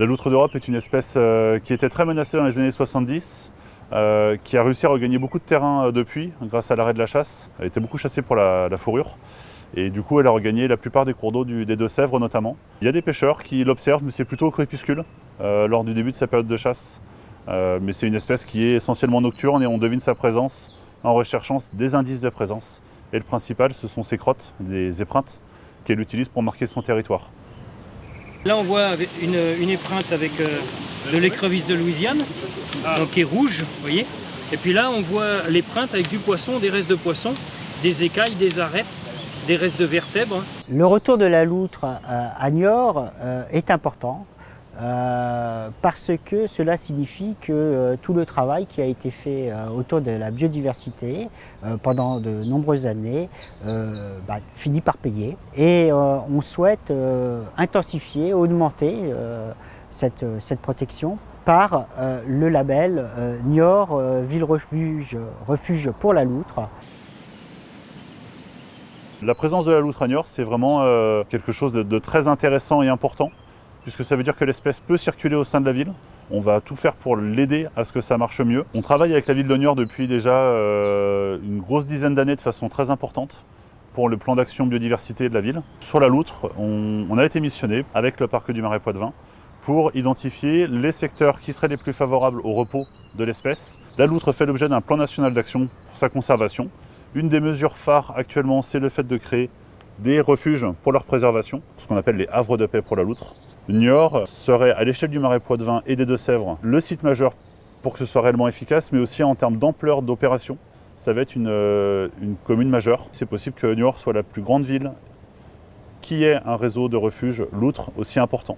La loutre d'Europe est une espèce euh, qui était très menacée dans les années 70, euh, qui a réussi à regagner beaucoup de terrain euh, depuis, grâce à l'arrêt de la chasse. Elle était beaucoup chassée pour la, fourrure. Et du coup, elle a regagné la plupart des cours d'eau des Deux-Sèvres notamment. Il y a des pêcheurs qui l'observent, mais c'est plutôt au crépuscule, lors du début de sa période de chasse. mais c'est une espèce qui est essentiellement nocturne et on devine sa présence en recherchant des indices de présence. Et le principal, ce sont ses crottes, des épreintes, qu'elle utilise pour marquer son territoire. Là, on voit une, une épreinte avec euh, de l'écrevisse de Louisiane, donc qui est rouge, vous voyez. Et puis là, on voit l'épreinte avec du poisson, des restes de poisson, des écailles, des arêtes, des restes de vertèbres. Le retour de la loutre euh, à Niort euh, est important euh, parce que cela signifie que euh, tout le travail qui a été fait euh, autour de la biodiversité pendant de nombreuses années bah, finit par payer. Et on souhaite intensifier, augmenter cette, cette protection par le label Niort Ville Refuge, Refuge pour la loutre. La présence de la loutre à Niort, c'est vraiment quelque chose de très intéressant et important, puisque ça veut dire que l'espèce peut circuler au sein de la ville. On va tout faire pour l'aider à ce que ça marche mieux. On travaille avec la ville Niort depuis déjà euh, une grosse dizaine d'années de façon très importante pour le plan d'action biodiversité de la ville. Sur la loutre, on, on a été missionné avec le parc du Marais Poitevin pour identifier les secteurs qui seraient les plus favorables au repos de l'espèce. La loutre fait l'objet d'un plan national d'action pour sa conservation. Une des mesures phares actuellement, c'est le fait de créer des refuges pour leur préservation, ce qu'on appelle les havres de paix pour la loutre. Niort serait à l'échelle du Marais Poitevin et des Deux-Sèvres le site majeur pour que ce soit réellement efficace, mais aussi en termes d'ampleur d'opération. Ça va être une, euh, une commune majeure. C'est possible que Niort soit la plus grande ville qui ait un réseau de refuges loutres aussi important.